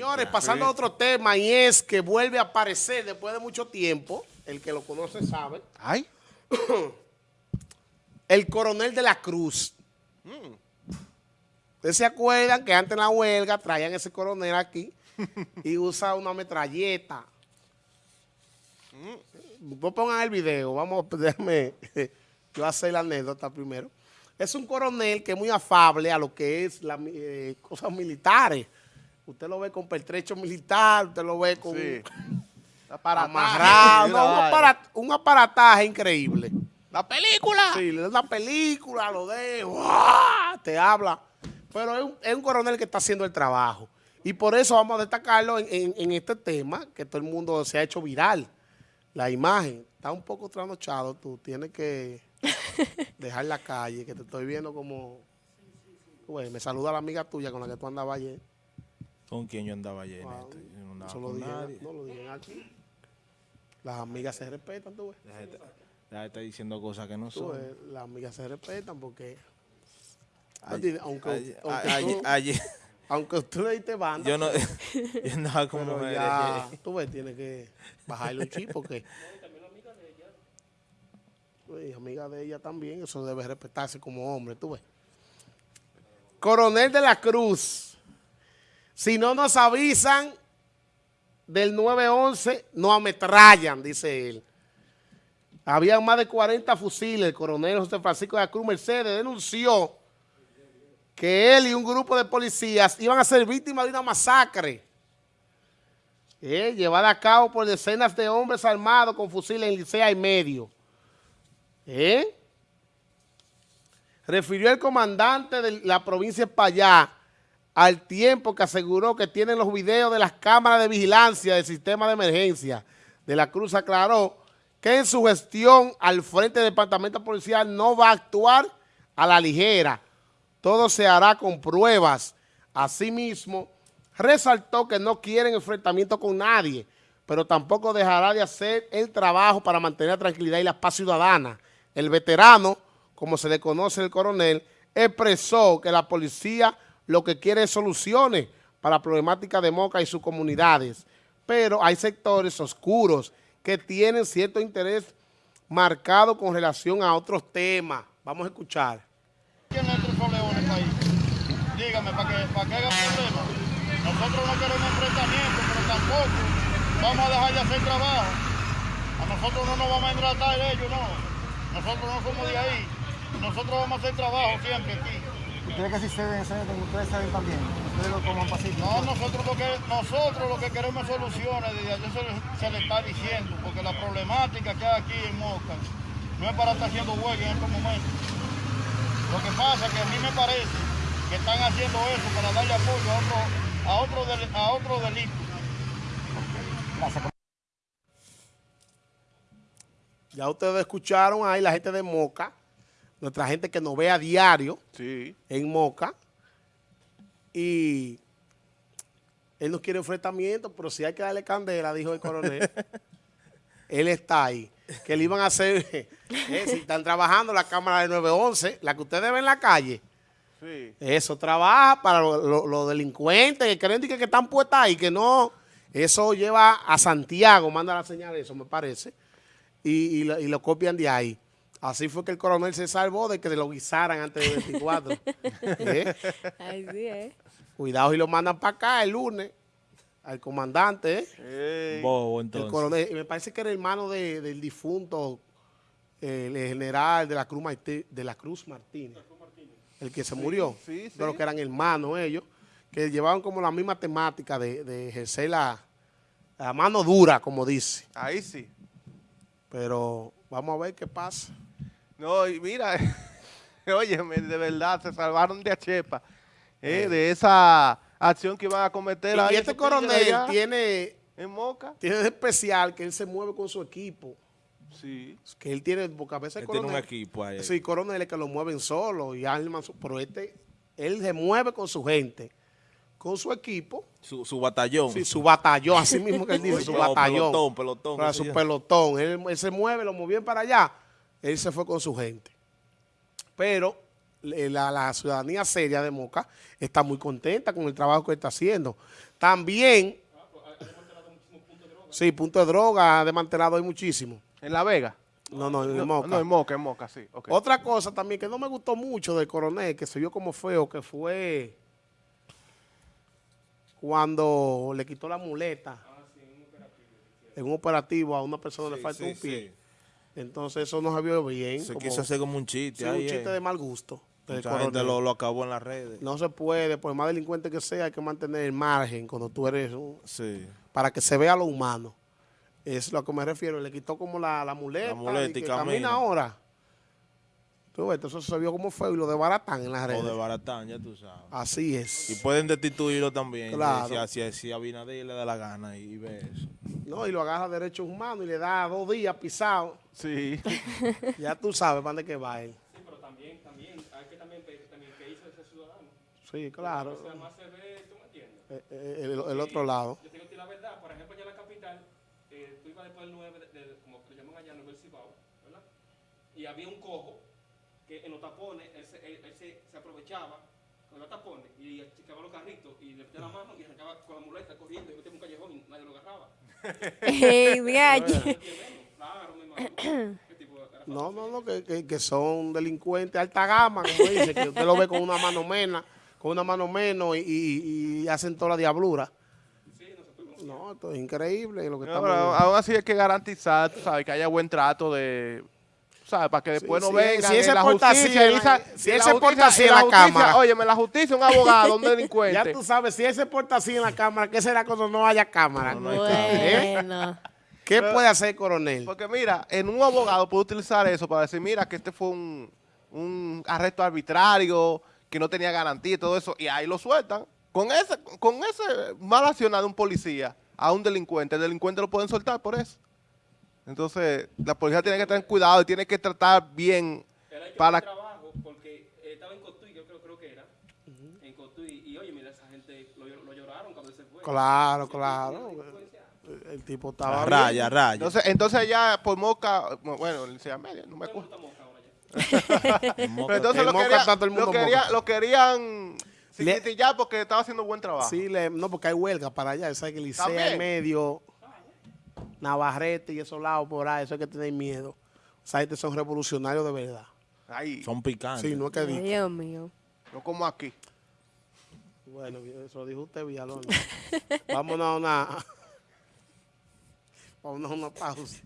Señores, pasando a otro tema, y es que vuelve a aparecer después de mucho tiempo, el que lo conoce sabe, Ay. el coronel de la Cruz. Ustedes se acuerdan que antes en la huelga traían ese coronel aquí y usa una metralleta. Vos pongan el video, vamos, déjame yo hacer la anécdota primero. Es un coronel que es muy afable a lo que es las eh, cosas militares. Usted lo ve con pertrecho militar, usted lo ve con Sí. amarrado, no, un, una aparat- un aparataje increíble. ¡La película! Sí, una película, lo de, ¡guau! te habla. Pero es un, es un coronel que está haciendo el trabajo. Y por eso vamos a destacarlo en, en- en este tema, que todo el mundo se ha hecho viral. La imagen está un poco trasnochado, tú tienes que dejar la calle, que te estoy viendo como... Güey, me saluda la amiga tuya con la que tú andabas ayer. ¿Con quién yo andaba ayer? Wow. Yo no andaba Eso lo con digan, nadie. no lo digan aquí. Las amigas se respetan, tú ves. Deja de estar diciendo cosas que no son. ves, las amigas se respetan porque... Ayer- aunque, ayer- aunque tú- ayer- aunque tú le diste banda, yo no yo andaba mujeres. ya, tú ves, tienes que bajarle un chip porque... Uy, amiga de ella también, eso debe respetarse como hombre, tú ves. Coronel de la Cruz, si no nos avisan del 911, no ametrallan, dice él. Había más de 40 fusiles. El coronel José Francisco de la Cruz Mercedes denunció que él y un grupo de policías iban a ser víctimas de una masacre eh, llevada a cabo por decenas de hombres armados con fusiles en Licea y medio. ¿Eh? Refirió el comandante de la provincia de Payá al tiempo que aseguró que tienen los videos de las cámaras de vigilancia del sistema de emergencia. De la Cruz aclaró que en su gestión al frente del departamento policial no va a actuar a la ligera. Todo se hará con pruebas. Asimismo, resaltó que no quieren enfrentamiento con nadie, pero tampoco dejará de hacer el trabajo para mantener la tranquilidad y la paz ciudadana. El veterano, como se le conoce el coronel, expresó que la policía lo que quiere es soluciones para la problemática de Moca y sus comunidades, pero hay sectores oscuros que tienen cierto interés marcado con relación a otros temas. Vamos a escuchar. ¿Quién es el país? Dígame, para que, para que haga problema. Nosotros no queremos enfrentamiento, pero tampoco vamos a dejar de hacer trabajo. A nosotros no nos vamos a engratar ellos, no. Nosotros no somos de ahí. Nosotros vamos a hacer trabajo siempre aquí. ¿Ustedes que si se ven, ustedes saben también? Ustedes lo toman pacífico. No, nosotros lo que, nosotros lo que queremos es soluciones, desde ayer se le, se le está diciendo, porque la problemática que hay aquí en Moca no es para estar haciendo huelga en estos momentos. Lo que pasa es que a mí me parece que están haciendo eso para darle apoyo a otro, a otro, del- a otro delito. Gracias. Ya ustedes escucharon ahí la gente de Moca, nuestra gente que nos ve a diario Sí. en Moca. Y él no quiere enfrentamiento, pero si hay que darle candela, dijo el coronel. él está ahí. Que le iban a hacer, eh, si están trabajando la cámara de 911, la que ustedes ven en la calle, Sí. eso trabaja para los lo- los delincuentes que creen que, que están puestas ahí, que no. Eso lleva a Santiago, manda la señal eso, me parece, y, y lo, y lo copian de ahí. Así fue que el coronel se salvó de que lo guisaran antes del 24. ¿Eh? Ay, sí, ¿eh? Cuidado y lo mandan para acá el lunes al comandante, ¿eh? Bobo, el entonces. coronel. Y me parece que era hermano de- del difunto el general de la Cruz Martí- de la Cruz Martínez, el que se murió. sí, sí. Pero que eran hermanos ellos, que llevaban como la misma temática de, de ejercer la, la mano dura, como dice. Ahí sí. Pero vamos a ver qué pasa. No, y mira, óyeme, de verdad, se salvaron de Achepa, eh, de esa acción que iban a cometer Y, ahí este coronel allá tiene, En Moca. tiene de especial que él se mueve con su equipo. Sí. Que él tiene, porque a veces Él el tiene un coronel- equipo ahí. Sí, coroneles que lo mueven solo y arman su- pero este, él se mueve con su gente, con su equipo, Su, su batallón. sí, su batallón, así mismo que él dice, su batallón, pelotón, pelotón, para su pelotón. Él, él se mueve, lo movían para allá, él se fue con su gente. Pero eh, la, la ciudadanía seria de Moca está muy contenta con el trabajo que está haciendo. También, sí, punto de droga ha desmantelado hay muchísimo. ¿En La Vega? No, no, en No, Moca. no, en Moca, en Moca, sí. Otra cosa también que no me gustó mucho del coronel, que se vio como feo, que fue cuando le quitó la muleta en un operativo a una persona le Sí, falta sí, un pie. Sí. Entonces eso no se vio bien. Se como- quiso hacer como un sí, chiste. un ahí, chiste eh. de mal gusto. Mucha gente lo, lo acabó en las redes. No se puede, por más delincuente que sea, hay que mantener el margen cuando tú eres un- Sí. para que se vea lo humano. Es lo que me refiero. Le quitó como la, la muleta, La muleta y y que camina. camina ahora. Tú ves, entonces se vio como feo y lo desbaratan en las redes. de Baratán, ya tú sabes. Así Y es. pueden destituirlo también. Claro. Si, si, si Abinader le da la gana y, ve eso. No, y lo agarra derechos humanos y le da dos días pisado. Sí. Ya tú sabes para dónde que va él. Sí, pero también, también, hay que también pedir también que hizo ese ciudadano. Sí, claro. O sea, más se ve, tú me entiendes. Eh, eh, El, el otro lado. Yo te digo a ti la verdad, por ejemplo, allá en la capital, eh, tú ibas después del 9, de, de- como le llaman allá, 9 del Cibao, ¿verdad? Y había un cojo que en los tapones, él se, él- él se, se aprovechaba los tapones y achicaba los carritos y le metía la mano y arrancaba con la muleta corriendo y metía un callejón y nadie lo agarraba. Ey. Claro, me. No, no, no, que, que- que son delincuentes alta gama, como dice, que usted lo ve con una mano menos, con una mano menos y, y- y hacen toda la diablura. No, esto es increíble lo que No, estamos aún así hay que garantizar, tú sabes, que haya buen trato de... ¿Sabes? Para que después Sí, no sí, vengan si él y se la porta así justicia... en la- si porta así en la justicia- cámara. Óyeme, la justicia, un abogado, un delincuente. Ya tú sabes, si él se porta así en la cámara, ¿qué será cuando no haya cámara? Bueno. ¿Qué puede hacer el coronel? Porque mira, en un abogado puede utilizar eso para decir, mira, que este fue un, un arresto arbitrario, que no tenía garantía y todo eso, y ahí lo sueltan. Con ese, con ese mal accionado de un policía a un delincuente, el delincuente lo pueden soltar por eso. Entonces, la policía tiene que tener cuidado y tiene que tratar bien para... trabajo porque eh, estaba en Cotuí, yo creo, creo que era. En Cotuí. Y oye, mira, esa gente lo, lo lloraron cuando se fue. Claro, Ese claro. delincuencia. El, el tipo estaba raya, bien. raya. Entonces, entonces ya por Moca, bueno, el Licea Media, no me el acuerdo. ya. Pero entonces En lo, quería- todo el mundo lo, quería- lo querían Le- significar porque estaba haciendo buen trabajo. Sí, le- no, porque hay huelga para allá. Sabes que Licea También. en medio, Navarrete y esos lados por ahí, eso hay que tener miedo. O sea, estos son revolucionarios de verdad. Ahí, Son picantes. Sí, no es que diga. Dios mío. no como aquí. Bueno, eso lo dijo usted, Villalona. Vámonos a una... Vámonos a una pausa.